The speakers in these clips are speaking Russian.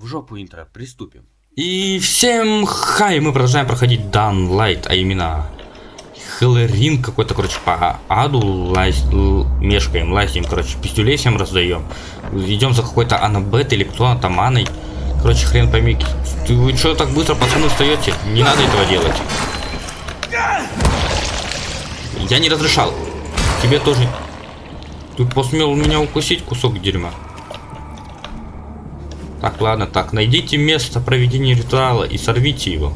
В жопу интро, приступим. И всем хай, мы продолжаем проходить Дан Лайт, а именно Хеллерин какой-то, короче, по аду лазь, мешкаем, лазим, короче, пистюлей всем раздаем. Идем за какой-то Анабет или кто там, Аной. Короче, хрен пойми. Вы что так быстро, пацаны, встаете? Не надо этого делать. Я не разрешал. Тебе тоже. Ты посмел меня укусить, кусок дерьма. Так, ладно, так, найдите место проведения ритуала и сорвите его.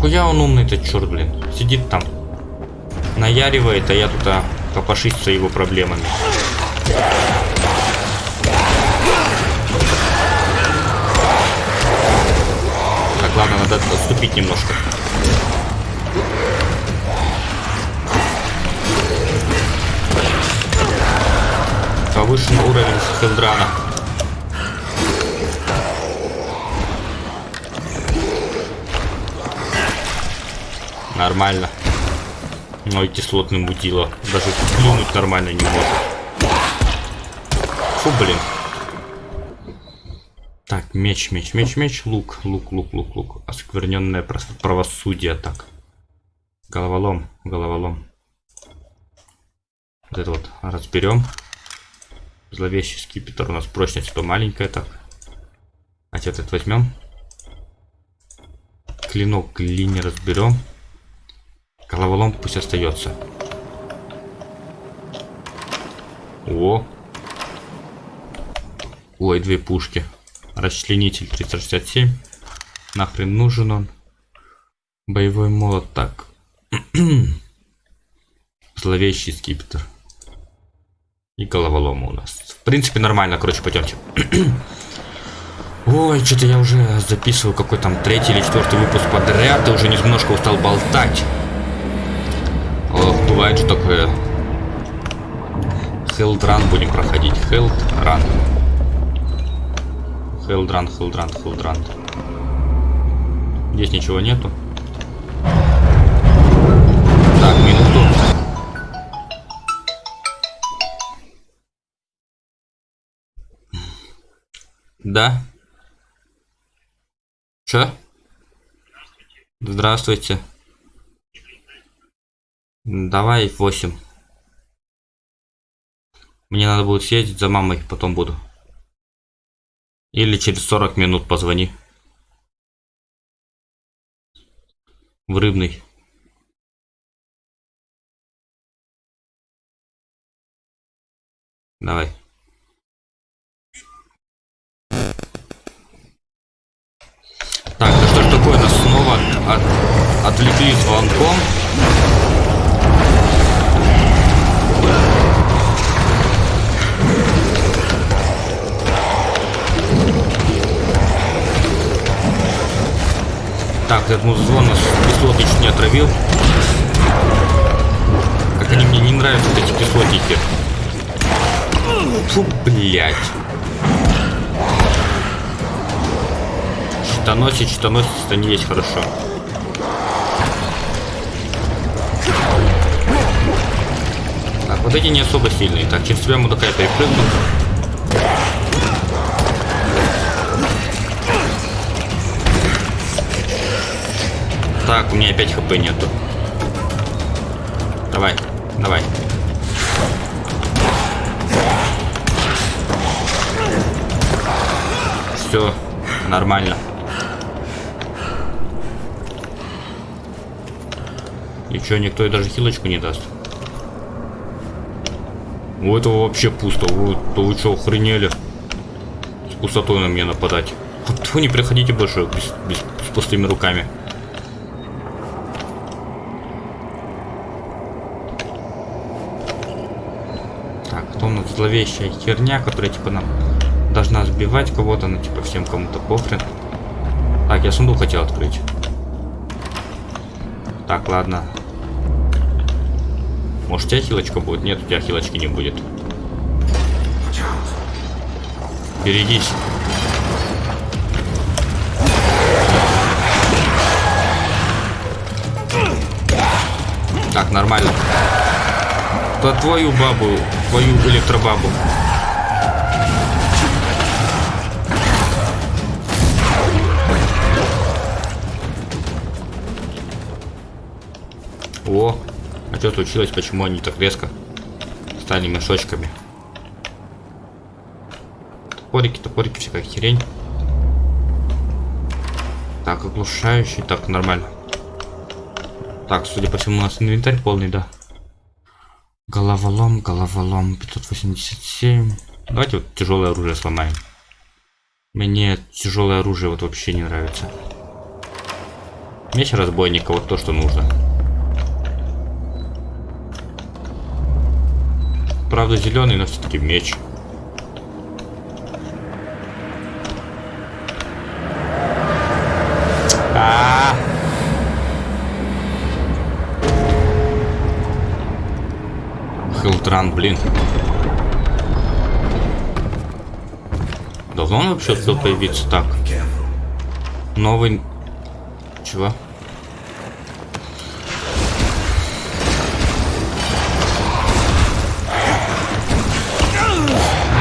Хуя он умный этот черт, блин. Сидит там. Наяривает, а я тут а, копошится его проблемами. Так, ладно, надо отступить немножко. Повышен уровень Хелдрана. Нормально. Ой, кислотный мутило. Даже плюнуть нормально не может. Фу, блин. Так, меч, меч, меч, меч, лук, лук, лук, лук, лук. Оскверненное правосудие, так. Головолом, головолом. Вот это вот разберем. Зловещий скипетр у нас прочность то маленькая, так. А вот этот возьмем. Клинок линии разберем. Головолом пусть остается. О. Ой, две пушки. Расчленитель 367. Нахрен нужен он. Боевой молот так. Зловещий скипетр. И головолом у нас. В принципе, нормально, короче, пойдемте. Ой, что-то я уже записываю какой там третий или четвертый выпуск подряд, и уже немножко устал болтать. Бывает же такое. Хелдран будем проходить. Хелдран. Хелдран, Хелдран, Хелдран. Здесь ничего нету. Так, минуту. Да? Чё? Здравствуйте. Давай 8. Мне надо будет съездить за мамой, потом буду. Или через 40 минут позвони. В рыбный. Давай. Так, да что ж такое, нас снова от- отвлекли звонком. Так, этот музон нас кислоты чуть не отравил. Как они мне не нравятся, эти кислотники. Фу, блядь. Щитоносец, щитоносец, это не есть хорошо. Так, вот эти не особо сильные. Так, через тебя мудака я перепрыгну. Так, у меня опять хп нету. Давай, давай. Все, нормально. И чё, никто и даже хилочку не даст? У этого вообще пусто. Вы, то вы что, охренели? С пустотой на меня нападать. Вот вы не приходите больше без, без- с пустыми руками. Так, кто у нас зловещая херня, которая типа нам должна сбивать кого-то, ну типа всем кому-то похрен. Так, я сундук хотел открыть. Так, ладно. Может у тебя хилочка будет? Нет, у тебя хилочки не будет. Берегись. Так, нормально. То твою бабу, твою электробабу. О, а что случилось? Почему они так резко стали мешочками? Топорики, топорики, всякая херень. Так, оглушающий, так, нормально. Так, судя по всему, у нас инвентарь полный, да. Головолом, головолом, 587. Давайте вот тяжелое оружие сломаем. Мне тяжелое оружие вот вообще не нравится. Меч разбойника, вот то, что нужно. Правда зеленый, но все-таки меч. Хилтран, блин. Давно он вообще успел появиться так? Новый... Чего?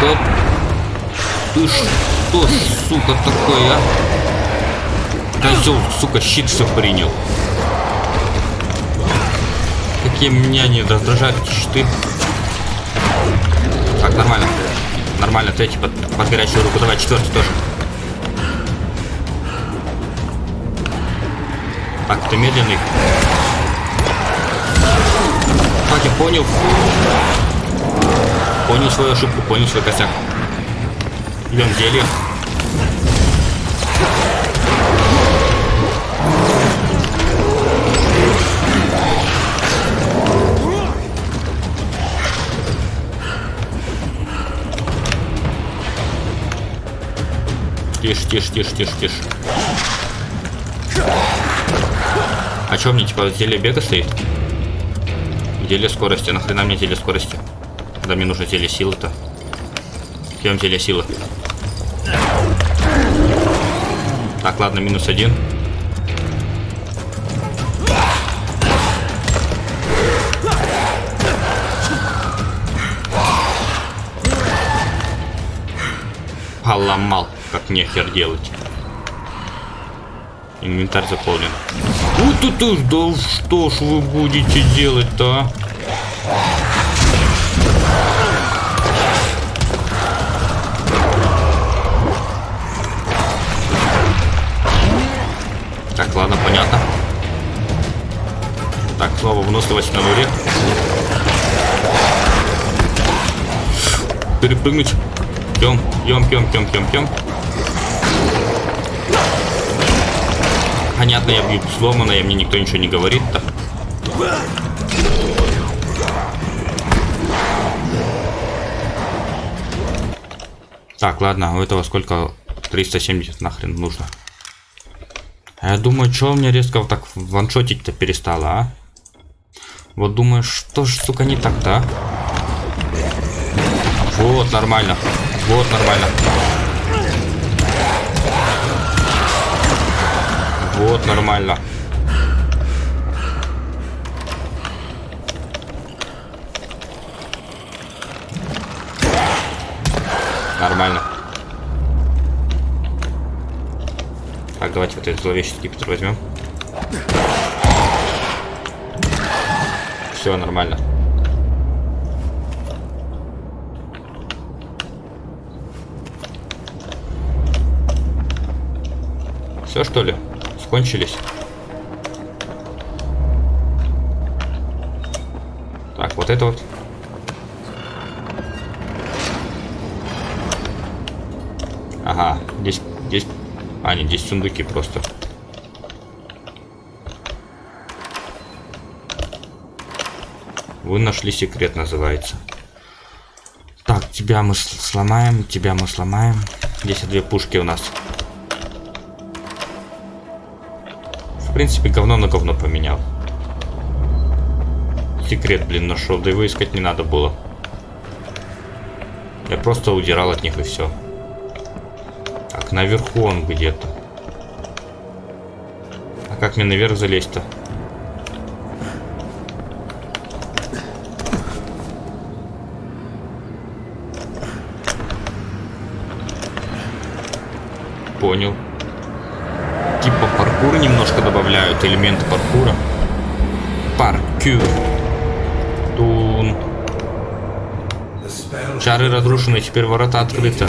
Да ты что, сука, такой, а? Козел, сука, щит все принял. Какие меня не раздражают щиты. Нормально. Нормально, третий под, под горячую руку. Давай, четвертый тоже. Так, ты медленный. Так, я понял. Понял свою ошибку, понял свой косяк. Идем зелье. Тише, тише, тише, тише, тише. А что мне, типа, зелье бега стоит? Зелье скорости. Нахрена мне зелье скорости? Когда мне нужно зелье силы-то. Пьем зелье силы. Так, ладно, минус один. Поломал как нехер делать. Инвентарь заполнен. Вот это да что ж вы будете делать-то, а? Так, ладно, понятно. Так, снова выносливость на нуле. Перепрыгнуть. Пьем, пьем, пьем, пьем, пьем, пьем. Понятно, я бью сломано, и мне никто ничего не говорит-то. Так, ладно, у этого сколько? 370 нахрен нужно. Я думаю, что меня резко вот так ваншотить-то перестало, а? Вот думаю, что ж, сука, не так-то, а? Вот, нормально. Вот, нормально. Вот, нормально. Нормально. Так, давайте вот этот зловещий скипетр возьмем. Все, нормально. Все что ли? Скончились? Так, вот это вот. Ага, здесь, здесь... А, нет, здесь сундуки просто. Вы нашли секрет, называется. Так, тебя мы сломаем, тебя мы сломаем. Здесь две пушки у нас. Принципе, говно на говно поменял. Секрет, блин, нашел. Да его искать не надо было. Я просто удирал от них и все. Так, наверху он где-то. А как мне наверх залезть-то? Понял паркура немножко добавляют, элементы паркура. Паркюр. Колдун. Чары разрушены, теперь ворота открыты.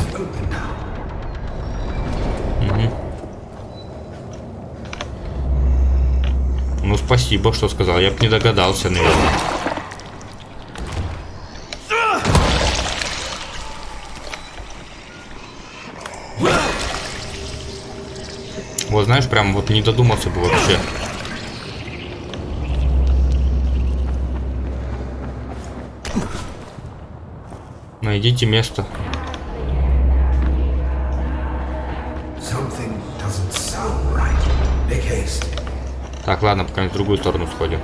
Ну, спасибо, что сказал. Я бы не догадался, наверное. Вот знаешь, прям вот не додумался бы вообще. Найдите место. Так, ладно, пока в другую сторону сходим.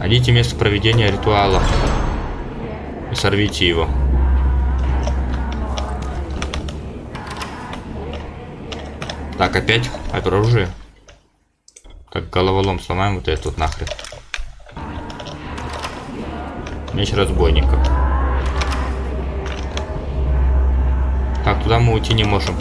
Найдите место проведения ритуала. И сорвите его. Так, опять оружие. Так, головолом сломаем вот этот нахрен. Меч разбойника. Так, туда мы уйти не можем.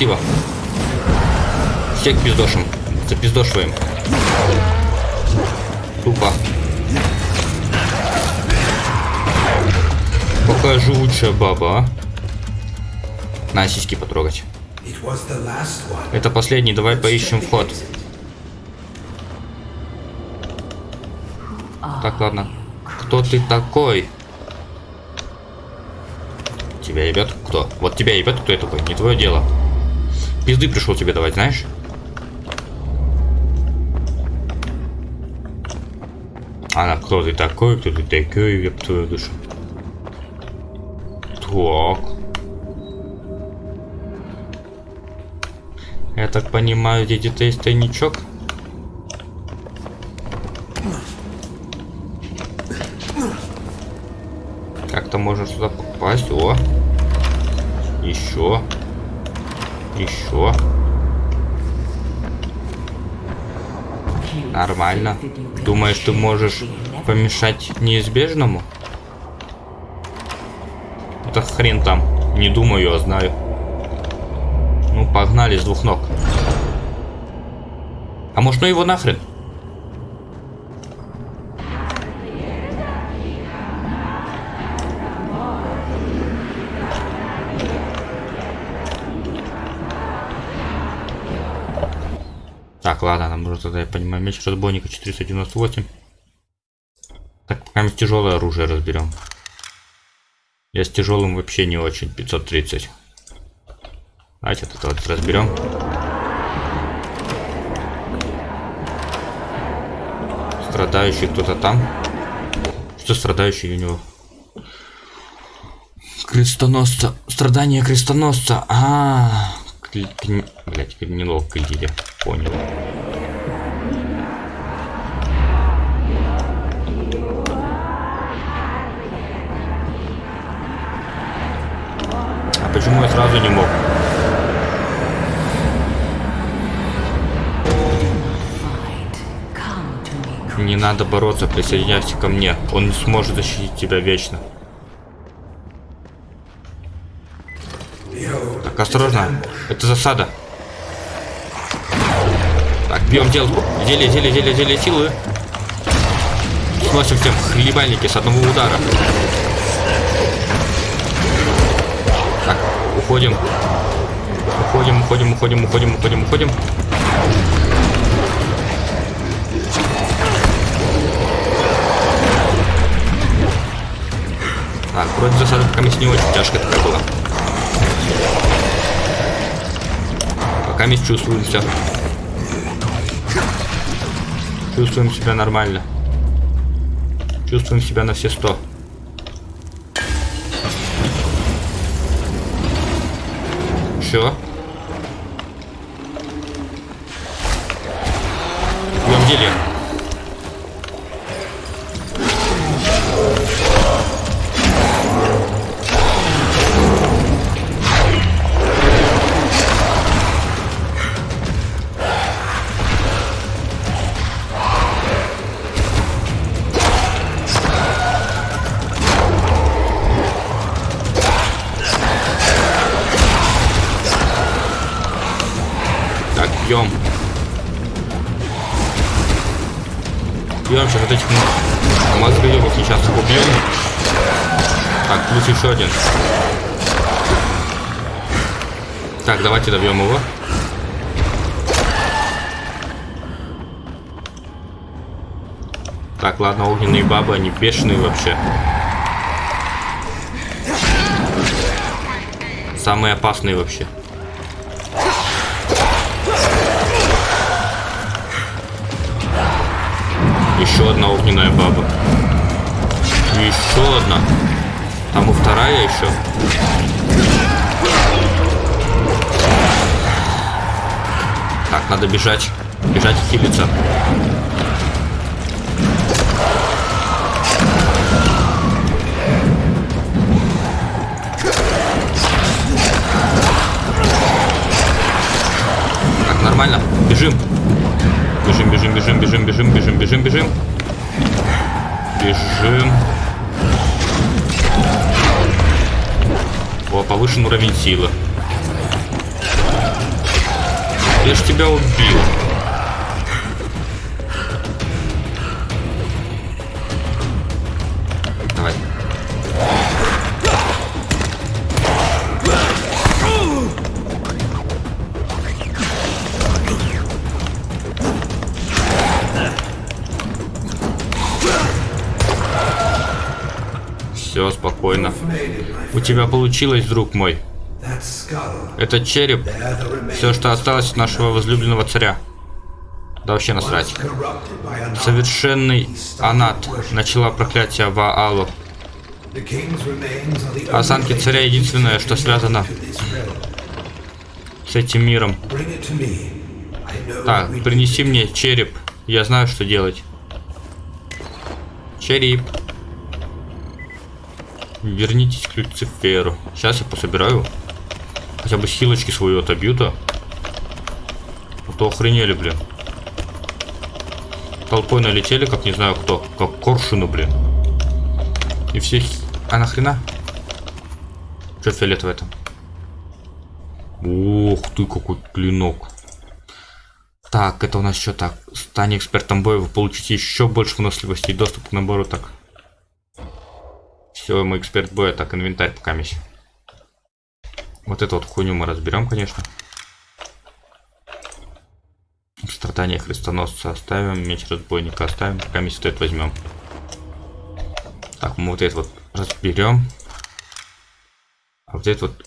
Красиво. Всех пиздошим. Запиздошиваем. Тупо. Какая живучая баба, а? На, сиськи потрогать. Это последний, давай поищем вход. Так, ладно. Кто ты такой? Тебя ебет кто? Вот тебя ебет кто я такой? Не твое дело. Пизды пришел тебе давать, знаешь? Она кто ты такой, кто ты такой, еб твою душу. Так. Я так понимаю, где-то есть тайничок. Как-то можно сюда попасть. О! Еще. Еще. Нормально. Думаешь, ты можешь помешать неизбежному? Это хрен там. Не думаю, а знаю. Ну, погнали с двух ног. А может, ну его нахрен? Так, нужно тогда, я понимаю, меч разбойника 498. Так, пока тяжелое оружие разберем. Я с тяжелым вообще не очень, 530. Давайте это вот разберем. Страдающий кто-то там. Что страдающий у него? Крестоносца. Страдания крестоносца. А, -а, -а. Блять, неловко я понял. Почему я сразу не мог? Не надо бороться, присоединяйся ко мне. Он не сможет защитить тебя вечно. Так, осторожно. Это засада. Так, бьем делку. Зелье, зелье, зелье, зелье силы. Сносим всем хлебальники с одного удара. Уходим. Уходим, уходим, уходим, уходим, уходим, уходим. Так, вроде засада пока не очень тяжкая такая была. Пока мы чувствуем все. Чувствуем себя нормально. Чувствуем себя на все сто. Еще. Бабы, они бешеные вообще. Самые опасные вообще. Еще одна огненная баба. Еще одна. Там и вторая еще. Так, надо бежать. Бежать и хилиться. Нормально. Бежим. Бежим, бежим, бежим, бежим, бежим, бежим, бежим, бежим. Бежим. О, повышен уровень силы. Я ж тебя убил. Все, спокойно. У тебя получилось, друг мой. Это череп. Все, что осталось от нашего возлюбленного царя. Да вообще насрать. Совершенный Анат начала проклятие Ваалу. Останки царя единственное, что связано с этим миром. Так, принеси мне череп. Я знаю, что делать. Череп. Вернитесь к Люциферу. Сейчас я пособираю. Хотя бы хилочки свою отобью-то. А то охренели, блин. Толпой налетели, как не знаю кто. Как коршуну, блин. И все... А нахрена? Что фиолетовое там? Ух ты, какой клинок. Так, это у нас что так? Стань экспертом боя, вы получите еще больше выносливости и доступ к набору так. Все, мы эксперт боя, так, инвентарь пока мись. Вот эту вот хуйню мы разберем, конечно. Страдания христоносца оставим, меч разбойника оставим, пока мисс стоит возьмем. Так, мы вот это вот разберем. А вот это вот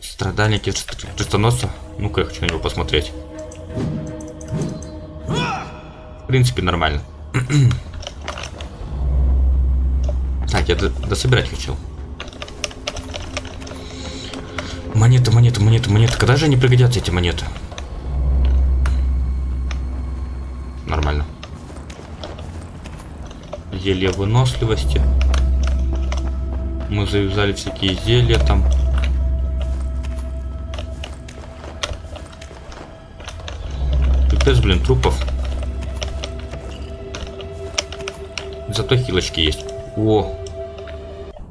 страдания христоносца. Ну-ка, я хочу на него посмотреть. В принципе, нормально. так, я дособирать хотел. Монеты, монеты, монеты, монеты. Когда же они пригодятся, эти монеты? Нормально. Зелье выносливости. Мы завязали всякие зелья там. Пипец, блин, трупов. Зато хилочки есть. О!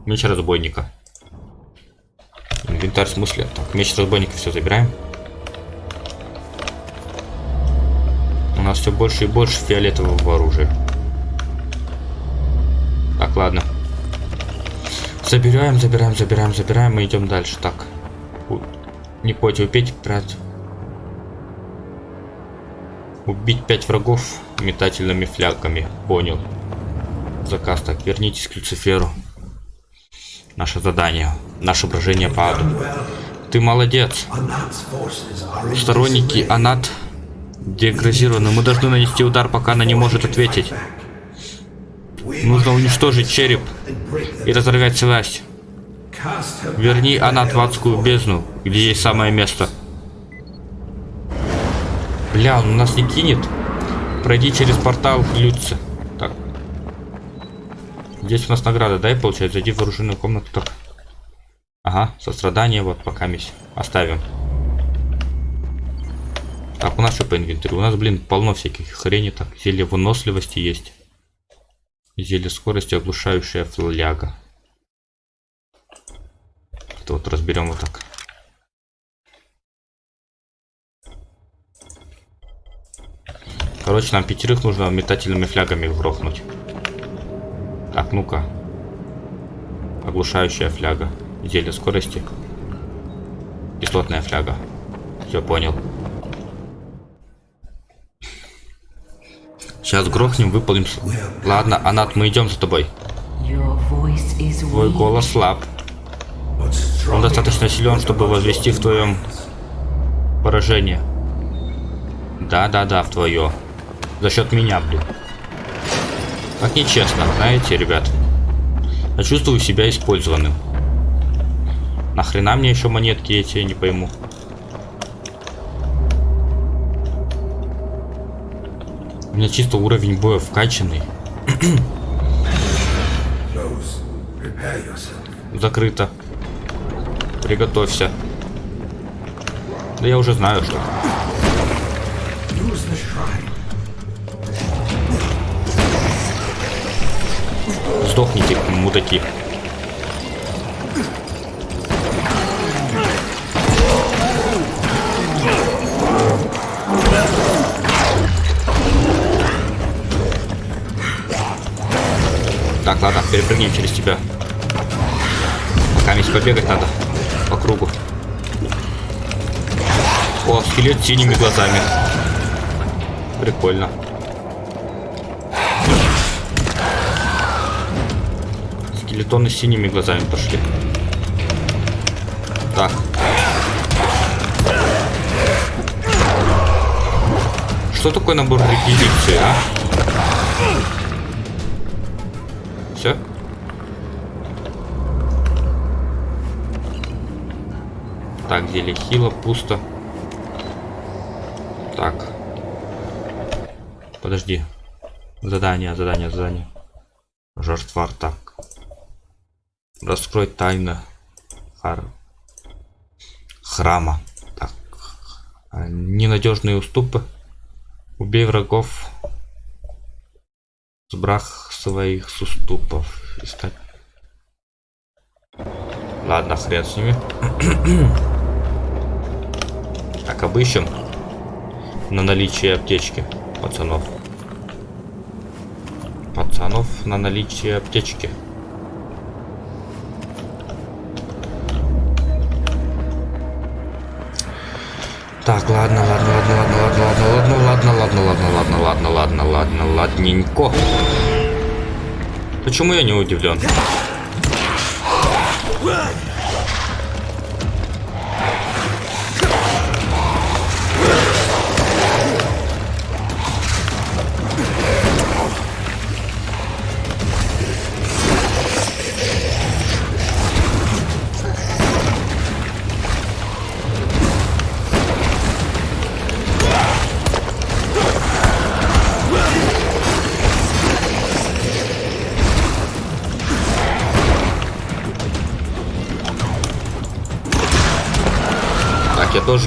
Меч разбойника. Инвентарь в смысле? Так, меч разбойника все забираем. У нас все больше и больше фиолетового оружия. Так, ладно. Забираем, забираем, забираем, забираем. Мы идем дальше. Так. Не противопеть, брать. Убить пять врагов метательными флягами. Понял. Заказ. Так, вернитесь к Люциферу. Наше задание. Наше брожение по аду. Ты молодец. Сторонники Анат деградированы. Мы должны нанести удар, пока она не может ответить. Нужно уничтожить череп и разорвать связь. Верни Анат в адскую бездну, где есть самое место. Бля, он нас не кинет. Пройди через портал Люци. Здесь у нас награда, дай получается. Зайди в оружейную комнату. Так. Ага, сострадание, вот, пока мись. Оставим. Так, у нас что по инвентарю? У нас, блин, полно всяких хрени. Так, зелье выносливости есть. Зелье скорости, оглушающая фляга. Это вот разберем вот так. Короче, нам пятерых нужно метательными флягами грохнуть. Так, ну-ка. Оглушающая фляга. Зелье скорости. Кислотная фляга. Все понял. Сейчас грохнем, выполним. Ладно, Анат, мы идем за тобой. Твой голос слаб. Он достаточно силен, чтобы возвести в твоем поражение. Да-да-да, в твое. За счет меня, блин. Как нечестно, знаете, ребят. Я чувствую себя использованным. Нахрена мне еще монетки эти, я не пойму. У меня чисто уровень боя вкачанный. Закрыто. Приготовься. Да я уже знаю, что. Сдохните, мудаки. Так, ладно, перепрыгнем через тебя. Пока побегать надо по кругу. О, скелет синими глазами. Прикольно. Скелетоны с синими глазами пошли. Так. Что такое набор реквизиции, а? Все? Так, зелье хила, пусто. Так. Подожди. Задание, задание, задание. Жертва так. Раскрой тайны хар... храма. Так. Ненадежные уступы. Убей врагов с брах своих с уступов. Искать. Ладно, хрен с ними. так, обыщем на наличие аптечки пацанов. Пацанов на наличие аптечки. Так, ладно, ладно, ладно, ладно, ладно, ладно, ладно, ладно, ладно, ладно, ладно, ладно, ладно, ладненько. Почему я не удивлен?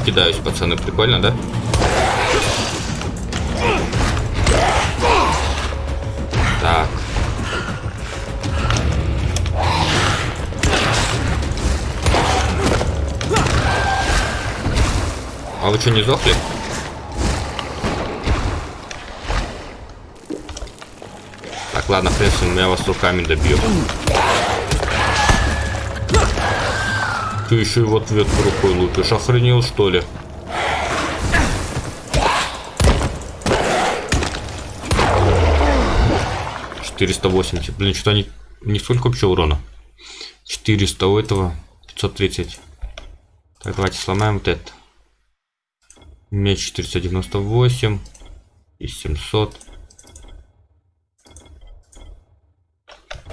Кидаюсь, пацаны. Прикольно, да? Так. А вы что, не сдохли? Так, ладно, в принципе, я вас руками добью. Ты еще и в ответ рукой лупишь. Охренел, что ли? Четыреста восемьдесят. Блин, что-то они... Не сколько вообще урона? 400 у этого. 530. Так, давайте сломаем вот это. Меч 498. И 700.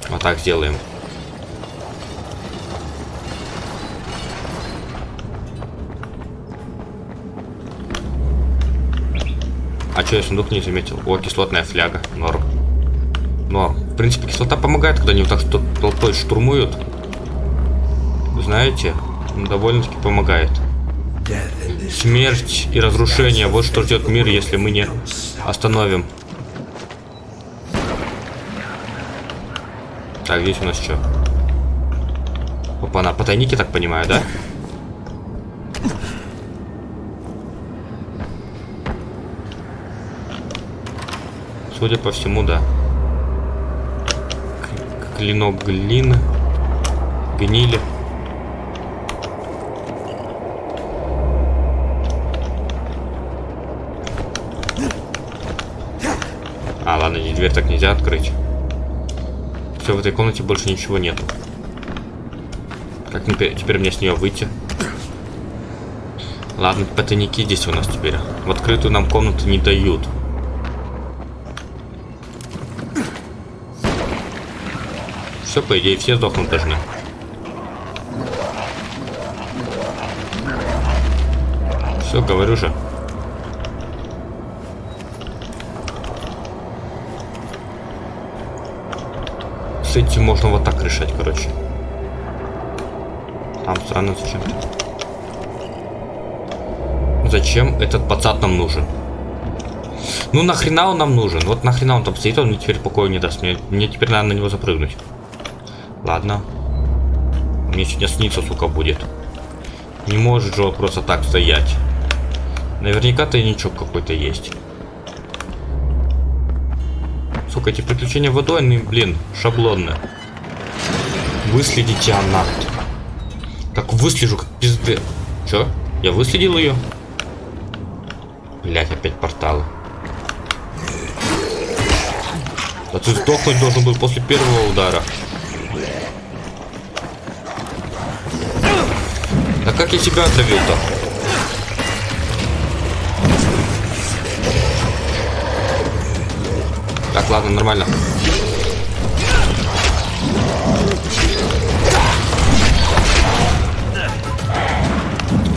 Вот так сделаем. А что я сундук не заметил? О, кислотная фляга. Норм. Норм. В принципе, кислота помогает, когда они вот так что толпой штурмуют. Знаете, довольно-таки помогает. Смерть и разрушение. Вот что ждет мир, если мы не остановим. Так, здесь у нас что? Опа, на потайники, так понимаю, да? Судя по всему, да. Клинок глины. Гнили. А, ладно, дверь так нельзя открыть. Все, в этой комнате больше ничего нету. Как теперь мне с нее выйти? Ладно, потайники здесь у нас теперь. В открытую нам комнату не дают. Все, по идее, все сдохнуть должны. Все, говорю же. С этим можно вот так решать, короче. Там странно зачем-то. Зачем этот пацан нам нужен? Ну нахрена он нам нужен? Вот нахрена он там стоит, он мне теперь покоя не даст. Мне, мне теперь надо на него запрыгнуть. Ладно. Мне сегодня снится, сука, будет. Не может же он просто так стоять. Наверняка тайничок какой-то есть. Сука, эти приключения водой, они, блин, шаблонные. Выследите она. Как выслежу, как пизды. Чё? Я выследил ее? Блять, опять порталы. Да ты сдохнуть должен был после первого удара. Да как я тебя отравил-то? Так, ладно, нормально.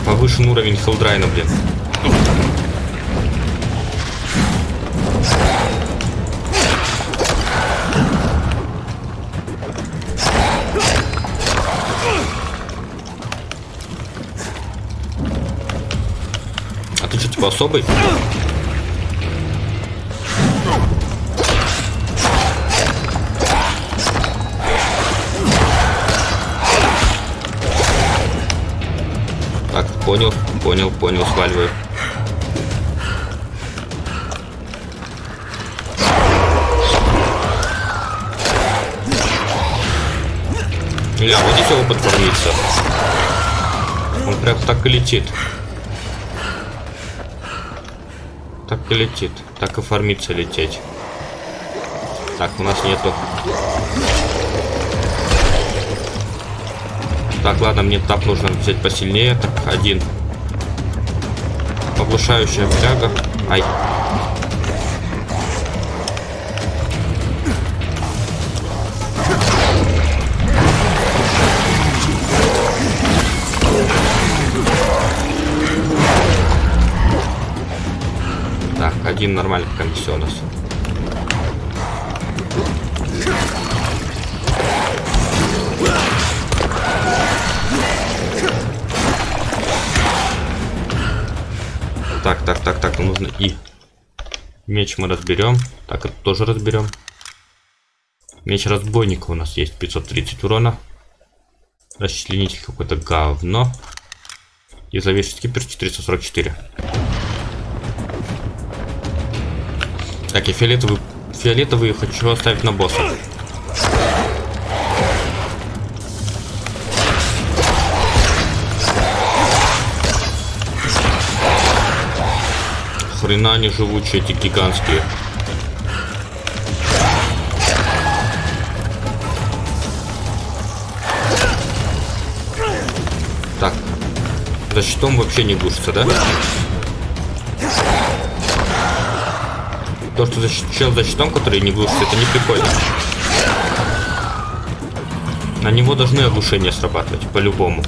Повышен уровень хелдрайна, блин. Типа особый? Так, понял, понял, понял, сваливаю. Ля, вот здесь опыт формится. Он прям так и летит. Так и летит. Так и формится лететь. Так, у нас нету. Так, ладно, мне тап нужно взять посильнее. Так, один. Оглушающая фляга. Ай. Пока у нас. Так, так, так, так, нужно и меч мы разберем. Так, это тоже разберем. Меч разбойника у нас есть 530 урона. Расчленитель какое-то говно. И зловещий скипер 444. Так, я фиолетовый, фиолетовый хочу оставить на босса. Хрена они живучие, эти гигантские. Так. За щитом вообще не глушится, да? То, что защищен за щитом, который не глушит, это не прикольно. На него должны оглушения срабатывать, по-любому.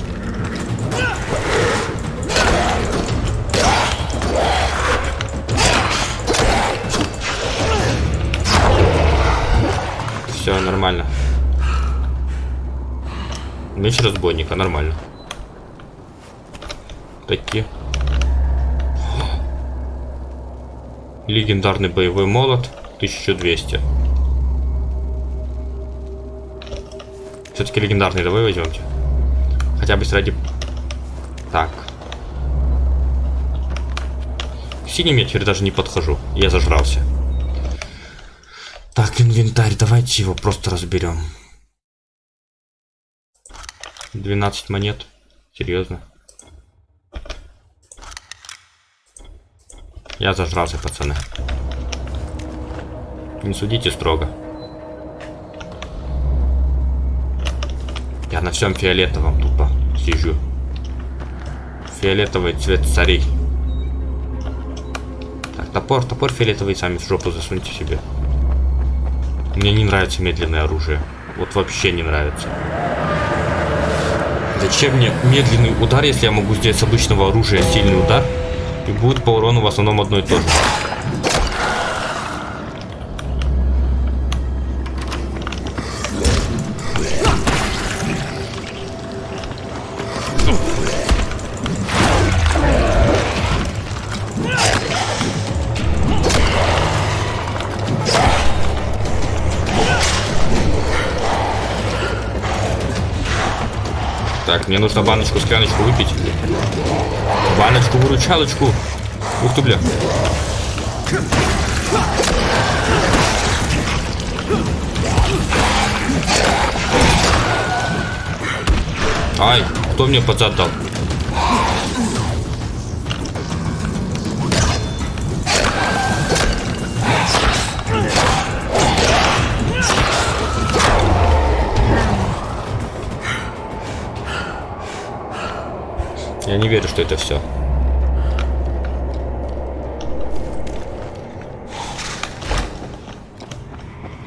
Все, нормально. Меч разбойника, нормально. Такие. Легендарный боевой молот 1200. Все-таки легендарный давай возьмемте. Хотя бы ради... Так. К синим я теперь даже не подхожу. Я зажрался. Так, инвентарь, давайте его просто разберем. 12 монет. Серьезно. Я зажрался, пацаны. Не судите строго. Я на всем фиолетовом тупо сижу. Фиолетовый цвет царей. Так, топор, топор фиолетовый сами в жопу засуньте себе. Мне не нравится медленное оружие. Вот вообще не нравится. Зачем мне медленный удар, если я могу сделать с обычного оружия сильный удар? И будет по урону в основном одно и то же. Так, мне нужно баночку, скляночку выпить. Баночку, выручалочку. Ух ты, бля. Ай, кто мне под зад дал? Я не верю, что это все.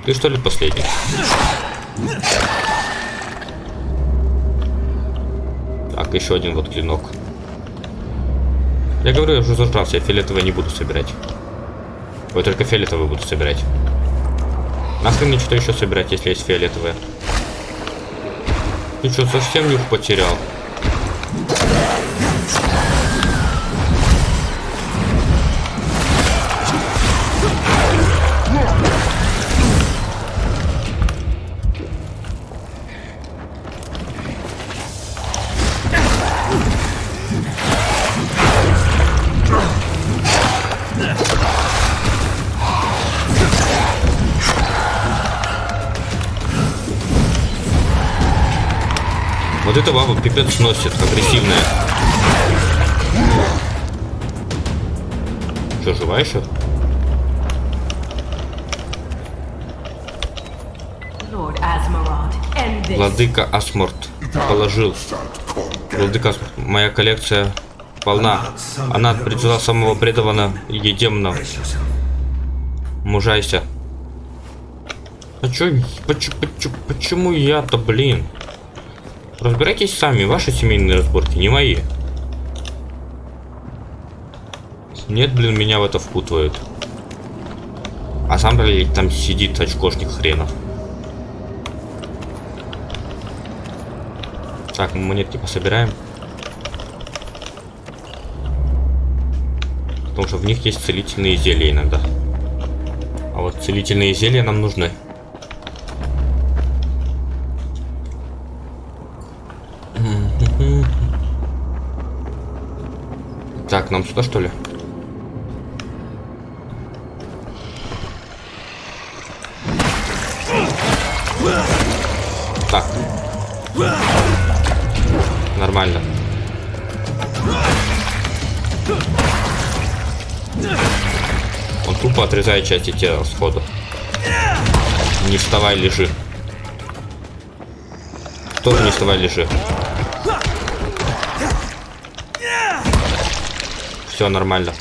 Ты что ли последний? Так, еще один вот клинок. Я говорю, я уже зажрался, я фиолетовый не буду собирать. Ой, только фиолетовый буду собирать. Нахрен мне что-то еще собирать, если есть фиолетовые? Ты что, совсем нюх потерял? Пипец сносит, агрессивная. Что, жива еще? Владыка Асморт положил. Владыка Асморт. Моя коллекция полна. Она призывала самого преданного и демона. Мужайся. А чё, почему, почему, почему я-то, блин? Разбирайтесь сами, ваши семейные разборки, не мои. Нет, блин, меня в это впутывают. А сам, блядь, там сидит очкошник хренов. Так, мы монетки пособираем. Потому что в них есть целительные зелья иногда. А вот целительные зелья нам нужны. Так, нам сюда что ли? Так. Нормально. Он тупо отрезает части тела сходу. Не вставай, лежи. Тоже не вставай, лежи. Все нормально.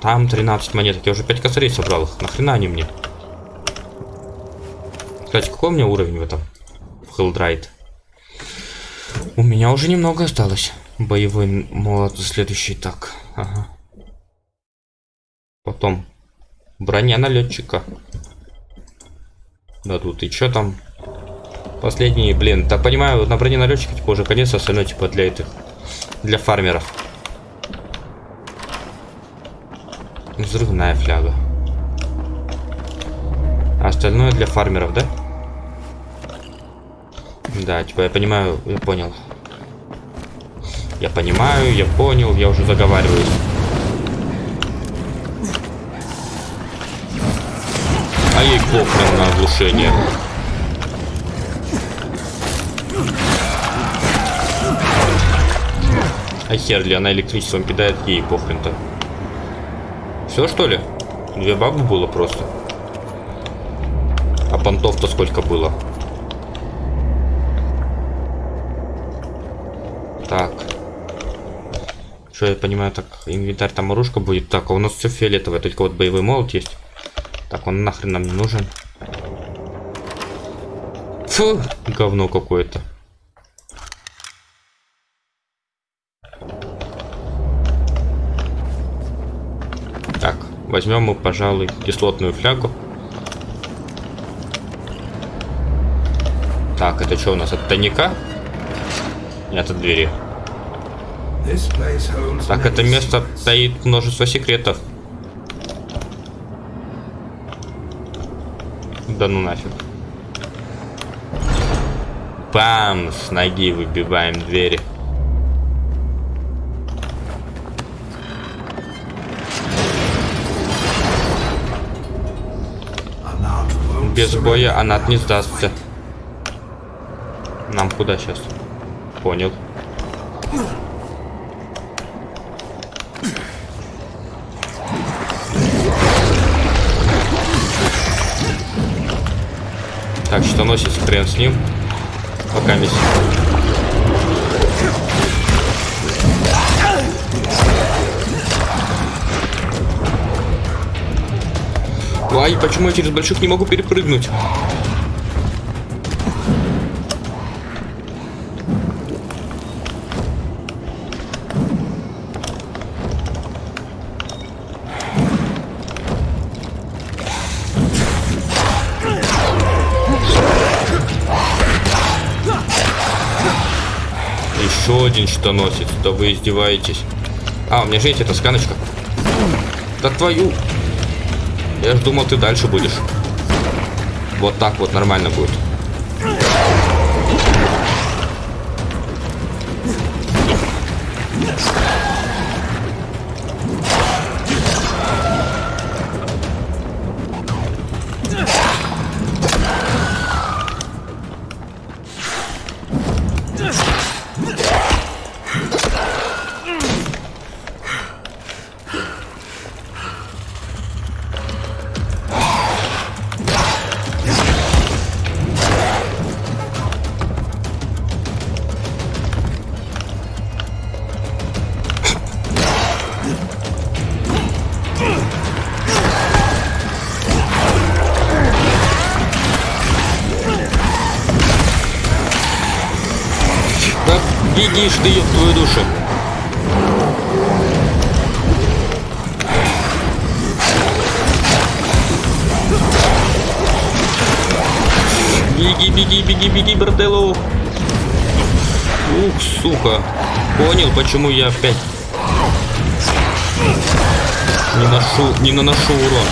Там 13 монеток. Я уже 5 косарей собрал их. Нахрена они мне? Кстати, какой у меня уровень в этом? В Helldraid? У меня уже немного осталось. Боевой молот следующий. Так, ага. Потом. Броня налетчика. Да тут и чё там? Последний, блин, так понимаю, на броненалетчике типа уже конец, остальное типа для этих, для фармеров. Взрывная фляга. А остальное для фармеров, да? Да, типа я понимаю, я понял. Я понимаю, я понял, я уже заговариваюсь. А ей похрен на оглушение. А хер ли она электричеством кидает, ей похрен-то. Все что ли? Две бабы было просто. А понтов-то сколько было? Так. Что я понимаю, так, инвентарь там оружка будет. Так, а у нас все фиолетовое, только вот боевой молот есть. Так, он нахрен нам не нужен. Фу, говно какое-то. Так, возьмем мы, пожалуй, кислотную флягу. Так, это что у нас? От тайника? Нет, от двери. Так, это место стоит множество секретов. Да ну нафиг. Бам! С ноги выбиваем двери. Без боя она не сдастся. Нам куда сейчас? Понял. Так, что носит хрен с ним. Пока мисс. Ай, почему я через больших не могу перепрыгнуть? Еще один щитоносец. Да вы издеваетесь. А, у меня же есть эта сканочка. Да твою. Я ж думал, ты дальше будешь. Вот так вот нормально будет. Почему я опять не ношу, не наношу урон.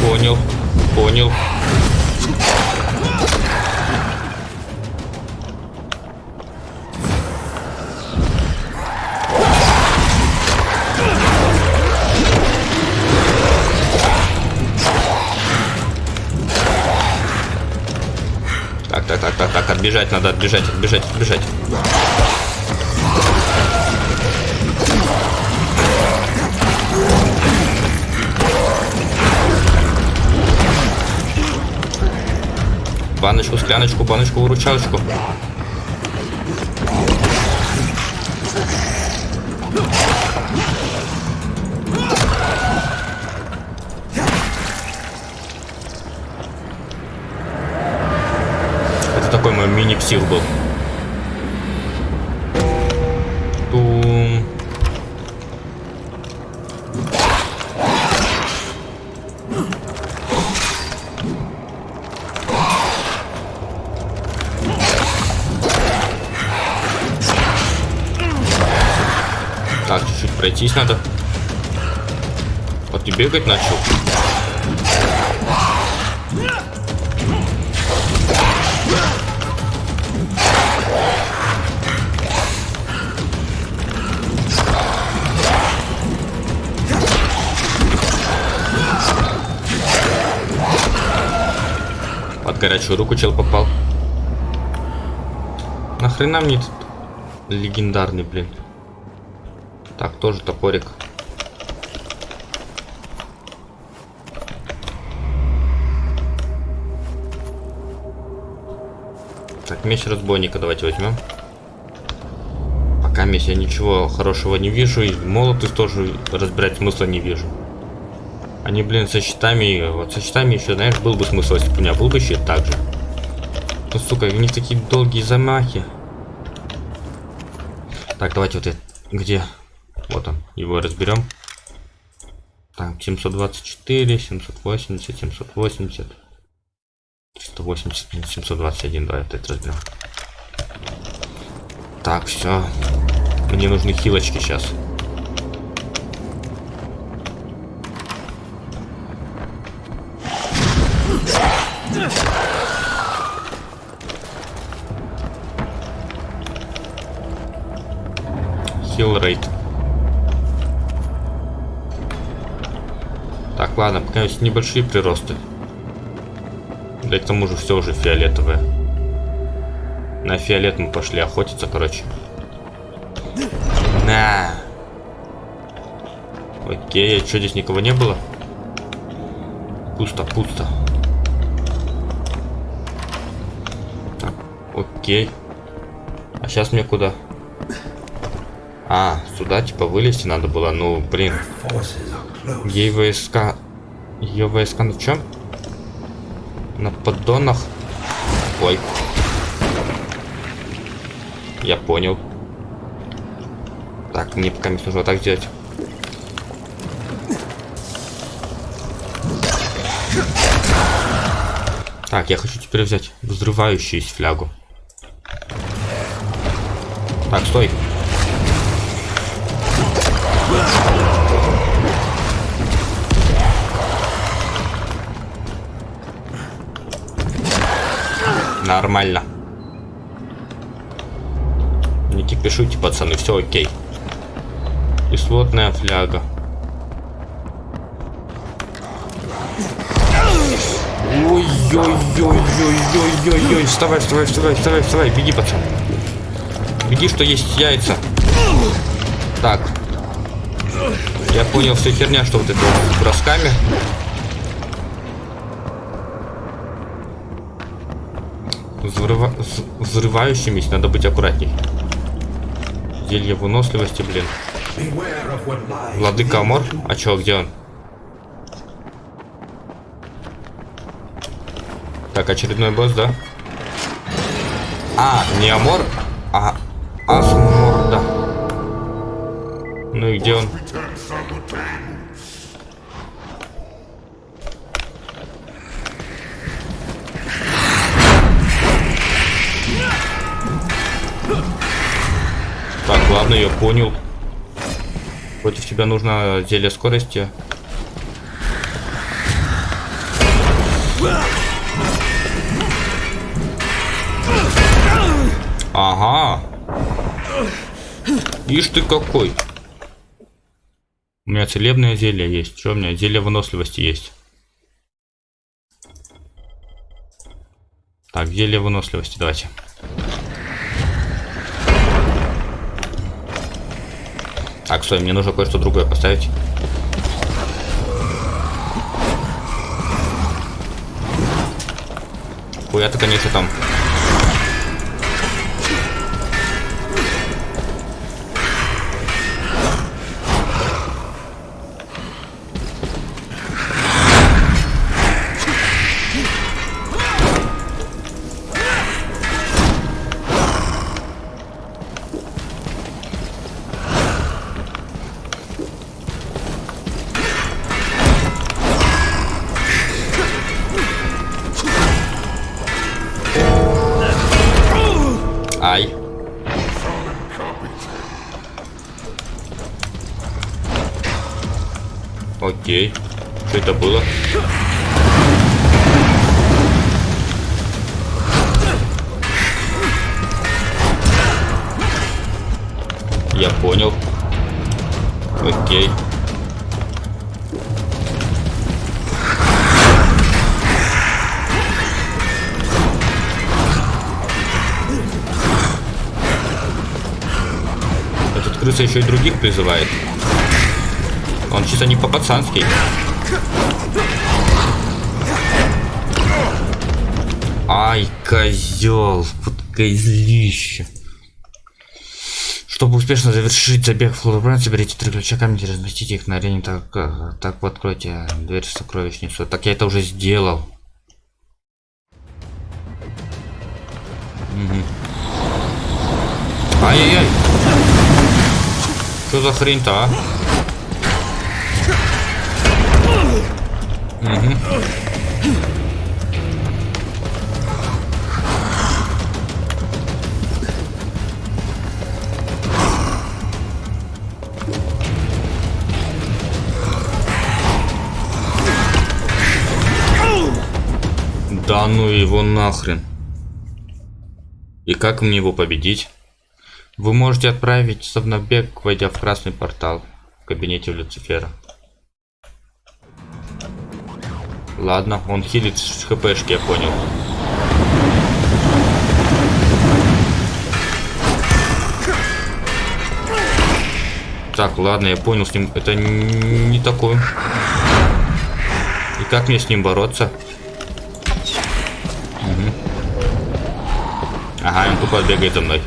Понял, понял. Так, так, так, отбежать надо, отбежать, отбежать, отбежать. Баночку, скляночку, баночку, выручалочку. буксир был. Тум. Так, чуть-чуть пройтись надо. Вот ты бегать начал? Горячую руку чел попал. Нахрена мне этот легендарный, блин. Так, тоже топорик. Так, меч разбойника давайте возьмем. Пока меч я ничего хорошего не вижу. И молоты тоже разбирать смысла не вижу. Они, блин, со щитами... Вот со щитами еще, знаешь, был бы смысл, если бы у меня был бы щит так же. Ну, сука, у них такие долгие замахи. Так, давайте вот это... Где? Вот он. Его разберем. Так, 724, 780, 780. 380, 721, давай опять разберем. Так, все. Мне нужны хилочки сейчас. Ладно, пока есть небольшие приросты. Да и к тому же все уже фиолетовое. На фиолет мы пошли охотиться, короче. На. Окей, а что здесь никого не было? Пусто, пусто. Так, окей. А сейчас мне куда? А, сюда типа вылезти надо было. Ну, блин. Ей войска... Ее войска на чем? На поддонах. Ой. Я понял. Так, мне пока нужно вот так сделать. Так, я хочу теперь взять взрывающуюся флягу. Так, стой. Нормально. Не кипишуйте, пацаны, все окей. Кислотная фляга. Ой-ой-ой-ой-ой-ой-ой. Вставай, вставай, вставай, вставай, вставай. Беги, пацан. Беги, что есть яйца. Так. Я понял, все херня, что вот это бросками. Взрывающимися надо быть аккуратней. Зелье выносливости, блин. Владыка Амор? А чё, где он? Так, очередной босс, да? А, не Амор, а Асмор, да. Ну и где он? Понял. Против тебя нужно зелье скорости. Ага. Ишь ты какой. У меня целебное зелье есть. Что у меня? Зелье выносливости есть. Так, зелье выносливости давайте. Так, стой, мне нужно кое-что другое поставить. Хуя-то, конечно, там еще и других призывает. Он чисто не по-пацански. Ай, козел, вот козлище. Чтобы успешно завершить забег в Флорбранд, соберите три ключа камни, разместите их на арене, так, так вот откройте дверь в сокровищницу. Так я это уже сделал. За хрень-то, а? Угу. Да ну его нахрен. И как мне его победить? Вы можете отправить совнобег, войдя в красный портал в кабинете Люцифера. Ладно, он хилит с хпшки, я понял. Так, ладно, я понял, с ним это не такое. И как мне с ним бороться? Угу. Ага, он тупо бегает за мной.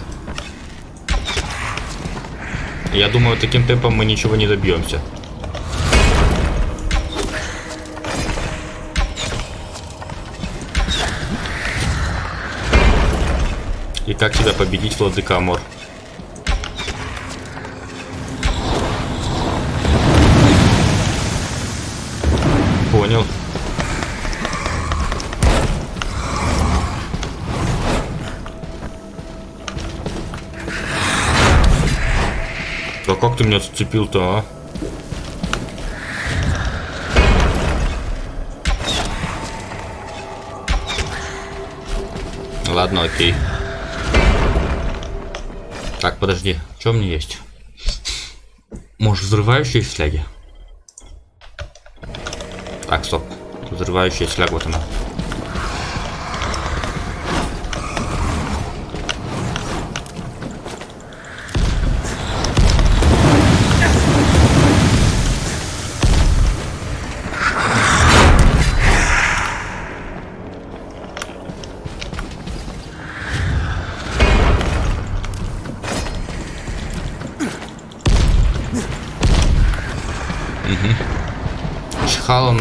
Я думаю, таким темпом мы ничего не добьемся. И как тебя победить, владыка Амор? Ты меня зацепил-то, а? Ладно, окей. Так, подожди. Что мне есть? Может, взрывающие фляги? Так, стоп. Взрывающая фляг, вот она.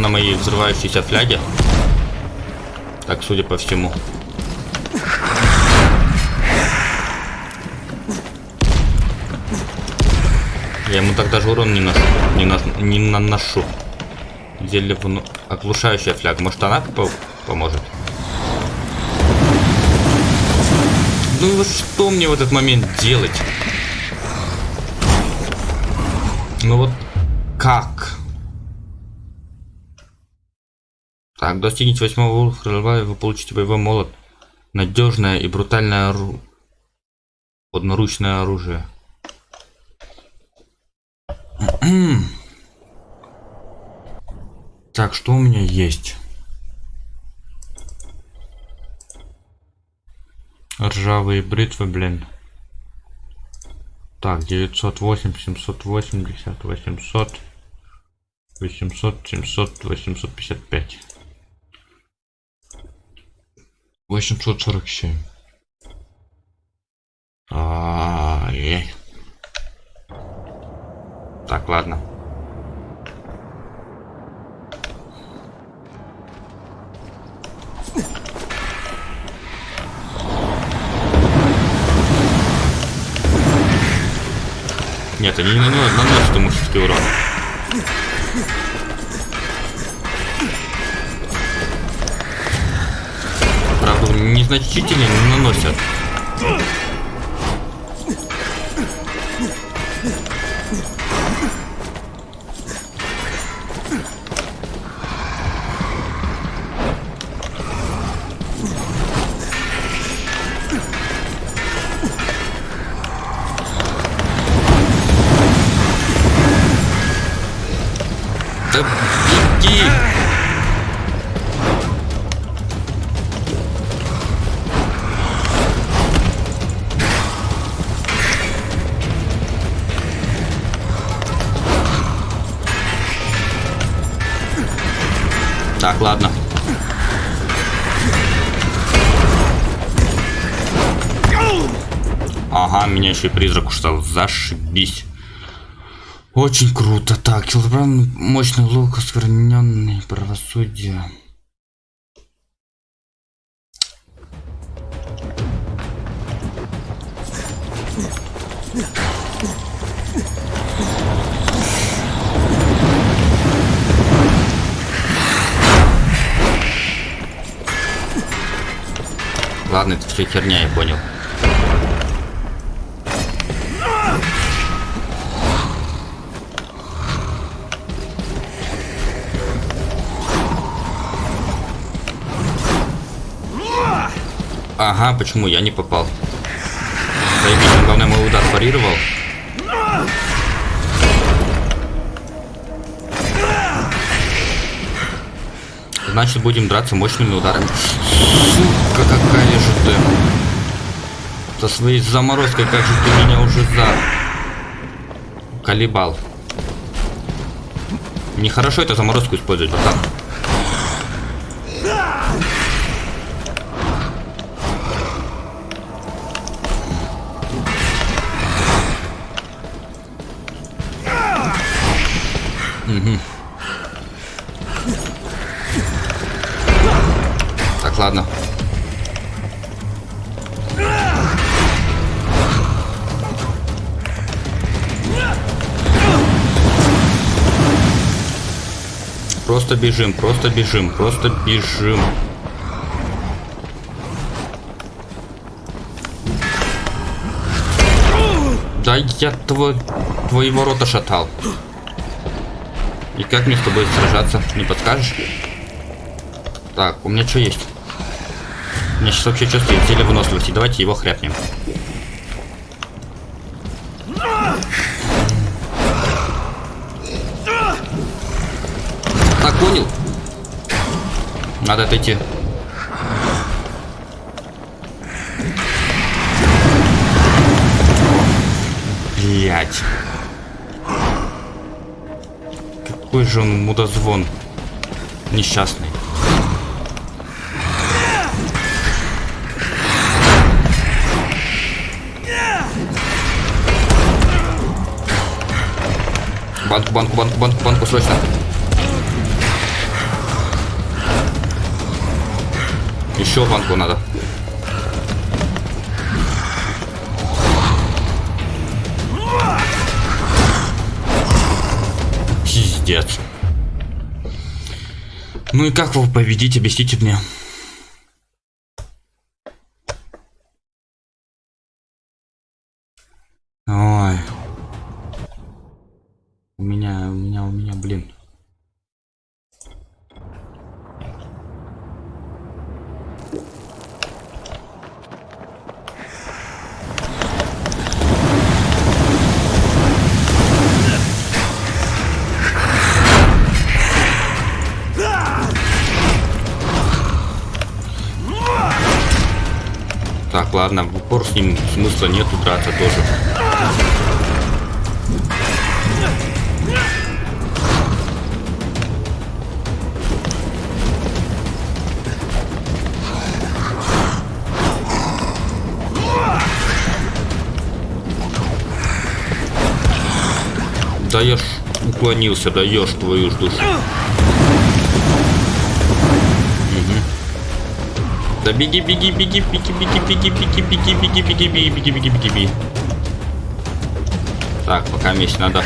На моей взрывающейся фляге. Так, судя по всему. Я ему так даже урон не, ношу, не, на, не наношу. Зелье вну... оглушающая фляга. Может она по поможет? Ну что мне в этот момент делать? Ну вот как? Так, достигните восьмого уровня, вы получите боевой молот. Надежное и брутальное ору... одноручное оружие. так, что у меня есть? Ржавые бритвы, блин. Так, 908, 780, 800, 800, 700, 855. 847. Ай-яй. Так, ладно. Нет, они не наносят ему все-таки урон. Незначительно не наносят. Так, ладно. Ага, меня еще и призрак ушел. Зашибись. Очень круто. Так, килограмм мощный лук, оскверненный правосудие. Ладно, это все херня, я понял. Ага, почему я не попал? Заебись, главное, мой удар парировал. Значит, будем драться мощными ударами. Сука, какая же ты. Со своей заморозкой, как же ты меня уже за... Колебал. Нехорошо это заморозку использовать, вот Просто бежим, просто бежим, просто бежим. Да я твой, твои ворота шатал. И как мне с тобой сражаться? Не подскажешь? Так, у меня что есть? У меня сейчас вообще чувствую теле выносливости. Давайте его хряпнем. Надо отойти. Блять. Какой же он мудозвон. Несчастный. Банку, банку, банку, банку, банку, срочно. Еще банку надо. Пиздец. Ну и как его победить, объясните мне. Ой. У меня, у меня, у меня, блин. Ладно, в упор с ним смысла нету драться тоже. Даешь, уклонился, даешь твою ж душу. Да беги, беги, беги, беги, беги, беги, беги, беги, беги, беги, беги, беги, беги, беги, беги. Так, пока меч надо.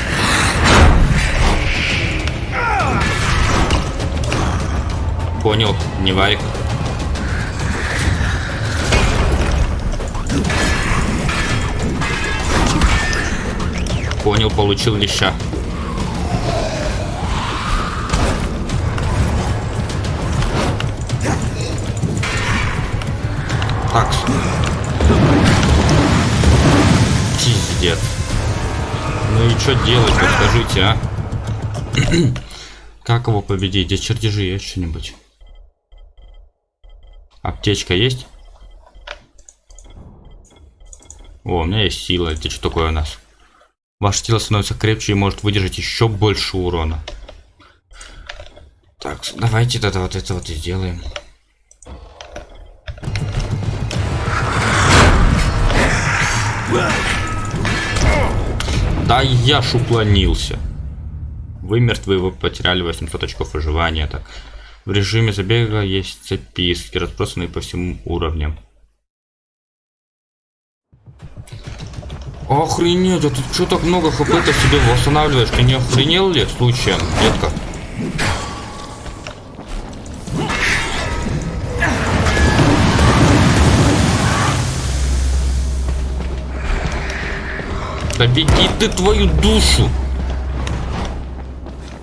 Понял, не варик. Понял, получил леща. Так. Пиздец. Ну и что делать, подскажите, а? Как его победить? Где чертежи есть что-нибудь? Аптечка есть? О, у меня есть сила. Это что такое у нас? Ваше тело становится крепче и может выдержать еще больше урона. Так, давайте тогда вот это вот и сделаем. Да я ж уклонился. Вы мертвы, вы потеряли 800 очков выживания. Так. В режиме забега есть записки, разбросанные по всем уровням. Охренеть, а ты что так много хп-то себе восстанавливаешь? Ты не охренел ли случаем, детка? Да беги ты твою душу!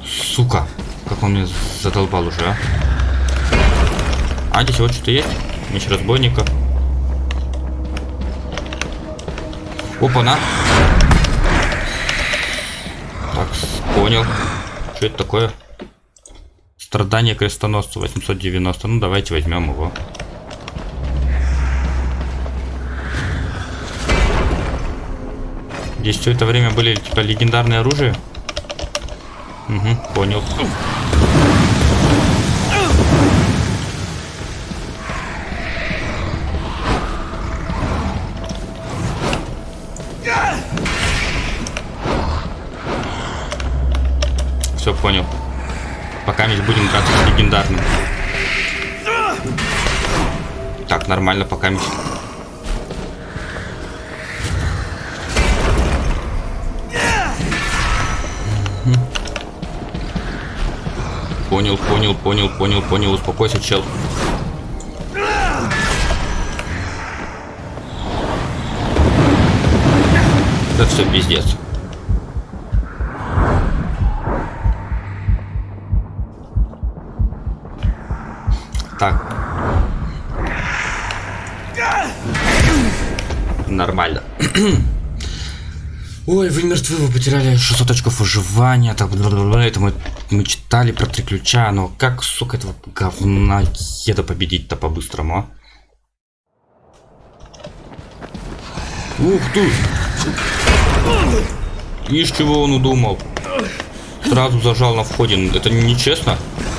Сука, как он меня задолбал уже, а? А, здесь вот что-то есть? Меч разбойника. Опа-на. Так, понял. Что это такое? Страдание крестоносца 890. Ну, давайте возьмем его. Здесь все это время были типа легендарные оружия. Угу, понял. Все понял. Пока мы будем драться с легендарным. Так, нормально, пока мы... Понял, понял, понял, понял, понял. Успокойся, чел. Это все пиздец. Так. Нормально. Ой, вы мертвы, вы потеряли 600 очков выживания, так, это мы, мы читали про три ключа, но как, сука, этого говна еда победить-то по-быстрому, а? Ух ты! Ишь, чего он удумал? Сразу зажал на входе, это нечестно? Да